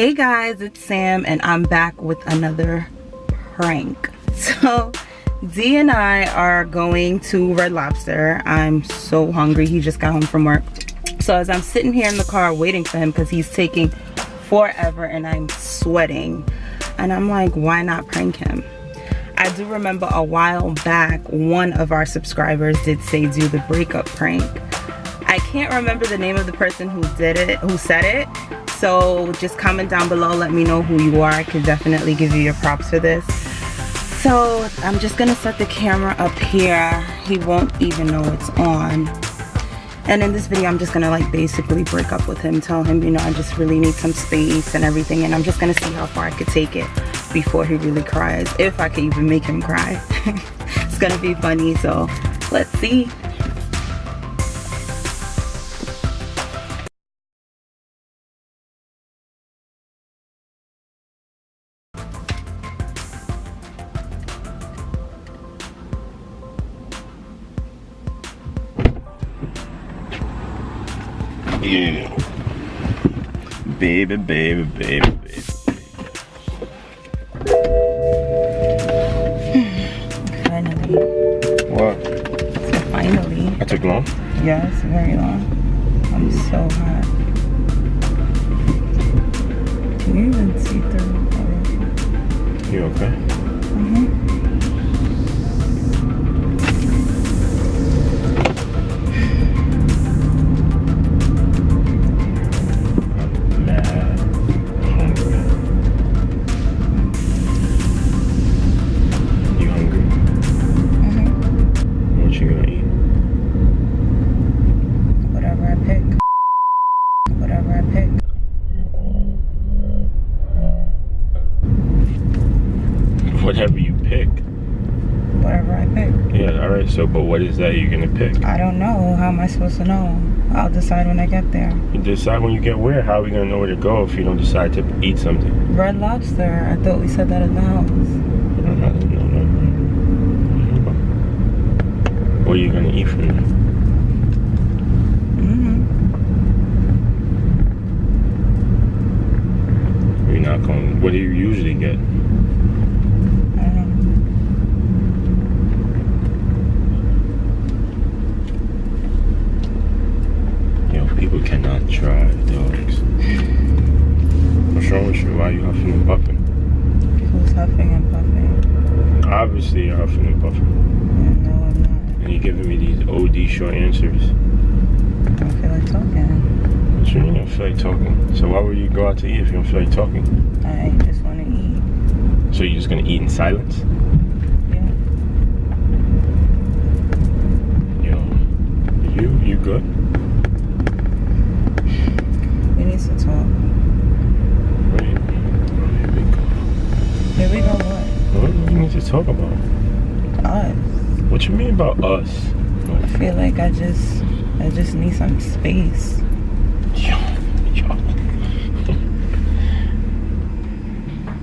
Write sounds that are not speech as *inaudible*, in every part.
hey guys it's sam and i'm back with another prank. *laughs* So d and i are going to red lobster. I'm so hungry. He just got home from work. So as i'm sitting here in the car waiting for him because he's taking forever and i'm sweating. And i'm like why not prank him? I do remember a while back one of our subscribers did say do the breakup prank i can't remember the name of the person who did it who said it. So just comment down below let me know who you are. I could definitely give you your props for this. So i'm just gonna set the camera up here. He won't even know it's on. And in this video i'm just gonna like basically break up with him tell him you know i just really need some space and everything and i'm just gonna see how far i could take it before he really cries if i could even make him cry. *laughs* It's gonna be funny so let's see Yeah. Baby, baby, baby, baby. finally What? so finally I took long? yes very long i'm so hot can you even see through You okay? I'm so but what is that you're gonna pick? I don't know. How am I supposed to know? I'll decide when I get there. You decide when you get where. How are we gonna know where to go if you don't decide to eat something? Red Lobster. I thought we said that in the house. No, no, no, no. What are you gonna eat from there? Mm-hmm. You're not going. What do you usually get? I don't know. Yo, people cannot drive dogs. What's wrong with you? Why are you huffing and puffing? Who's huffing and puffing? Obviously, you're huffing and puffing, No, I'm not. and you're giving me these OD short answers. I don't feel like talking. What you mean you don't feel like talking? So why would you go out to eat if you don't feel like talking? I just want to eat. So you're just gonna eat in silence? Yeah. Yo, you you good? We need to talk. Wait, here we go. Here we go. What? What do you need to talk about? Us. What you mean about us? I feel like I just, I just need some space. Yo, *laughs* yo.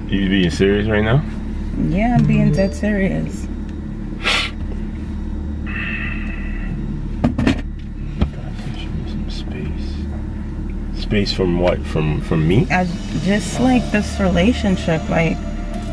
you being serious right now? Yeah, I'm being dead serious. Some space. Space from what? From from me? I just like this relationship. Like,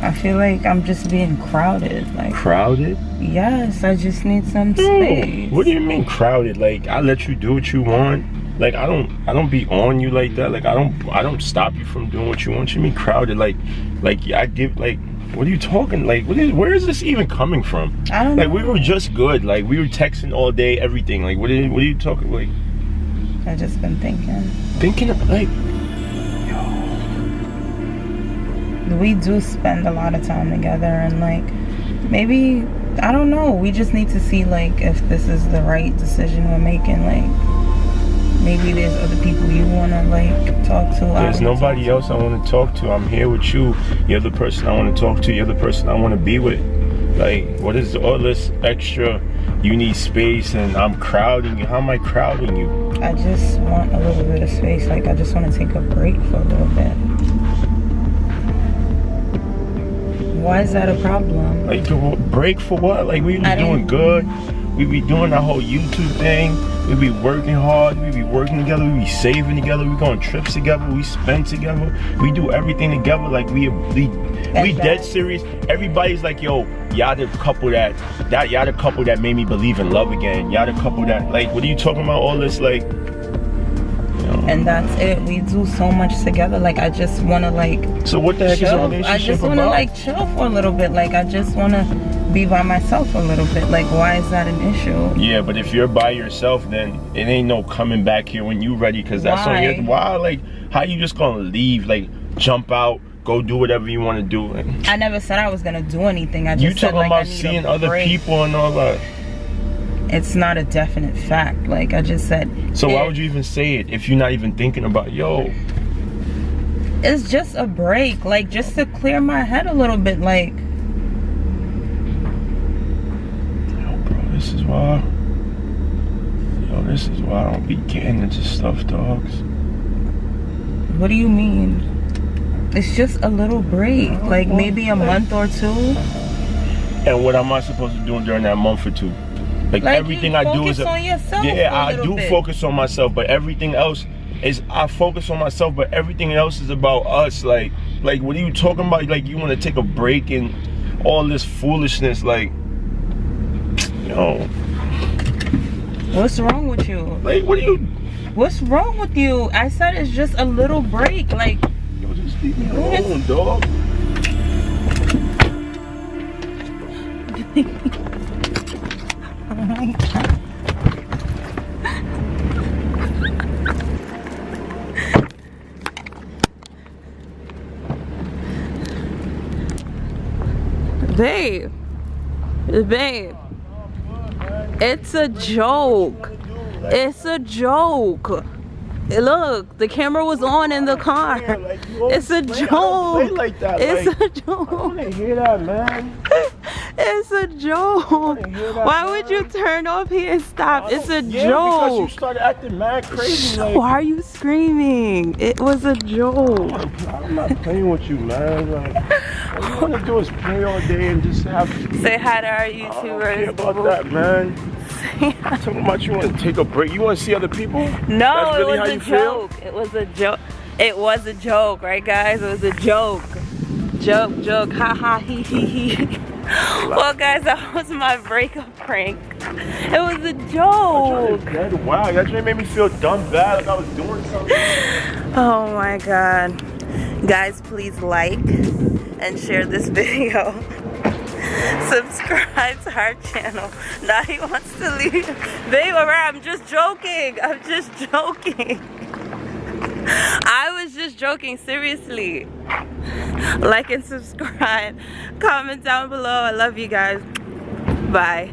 I feel like I'm just being crowded. Like, Crowded? yes, I just need some space. What do you mean crowded? Like I let you do what you want. Like I don't I don't be on you like that. Like I don't I don't stop you from doing what you want. You mean crowded? Like like I give like what are you talking? Like what is where is this even coming from? I don't Like know. we were just good. Like we were texting all day, everything. Like what are, what are you talking like I just been thinking. thinking of like We do spend a lot of time together, and like, maybe I don't know. We just need to see like if this is the right decision we're making. Like, maybe there's other people you wanna like talk to. There's nobody else I want to talk to. I'm here with you. You're the person I want to talk to. You're the person I want to be with. Like, what is all this extra? You need space, and I'm crowding you. How am I crowding you? I just want a little bit of space. Like I just want to take a break for a little bit. Why is that a problem? Like, to break for what? Like, we I doing good. we be doing our whole YouTube thing. We be working hard. We be working together. We be saving together. We go on trips together. We spend together. We do everything together. Like we we we dead serious. Everybody's like, yo, y'all the couple that that y'all the couple that made me believe in love again. Y'all the couple that like, what are you talking about? All this like. And that's it. We do so much together. Like I just wanna like. So what the heck chill. is a relationship I just wanna about? like chill for a little bit. Like I just wanna be by myself a little bit. Like why is that an issue? Yeah, but if you're by yourself, then it ain't no coming back here when you ready, cause that's on your. Why? Why? Like, how you just gonna leave? Like, jump out, go do whatever you want to do. I never said I was gonna do anything. I just you said talking I about seeing other people and all that. It's not a definite fact. Like I just said. So why would you even say it if you're not even thinking about yo? It's just a break. Like just to clear my head a little bit. Like Yo, bro, this is why. Yo, this is why I don't be getting into stuff, dogs. what do you mean? It's just a little break. Like maybe a month or two. And what am I supposed to do during that month or two? Like, Like everything I do is yourself yeah, a I do bit. focus on myself, but everything else is I focus on myself, but everything else is about us. Like, like what are you talking about? Like you want to take a break and all this foolishness, like, yo, What's wrong with you? like what are you? What's wrong with you? I said it's just a little break. Like Yo, just leave me alone, dog. *laughs* oh my god. Babe. Babe. It's a joke. It's a joke. Look, the camera was on in the car. Like, you always It's a I don't joke. It's a I joke. want to hear that, man. *laughs* It's a joke. Why would you turn off here and stop? It's a yeah, because you joke. started acting mad crazy. Like, Why are you screaming? It was a joke. I'm not playing with you, man. Like, all you *laughs* want to do is play all day and just have. Say hi to our I don't care YouTubers. about that, man. Talking about you want to take a break. You want to see other people? No, really it was a you feel? joke. It was a joke. It was a joke, right, guys? It was a joke. Joke, joke, ha ha, he he he. *laughs* Well, guys, that was my breakup prank. It was a joke. Wow, that just made me feel dumb bad, like I was doing something. *laughs* Oh my god. Guys, please like and share this *laughs* video. Subscribe to our channel. Now he wants to leave. Babe, alright, I'm just joking. I'm just *laughs* joking. I was just joking, seriously. Like and subscribe. Comment down below. I love you guys. Bye.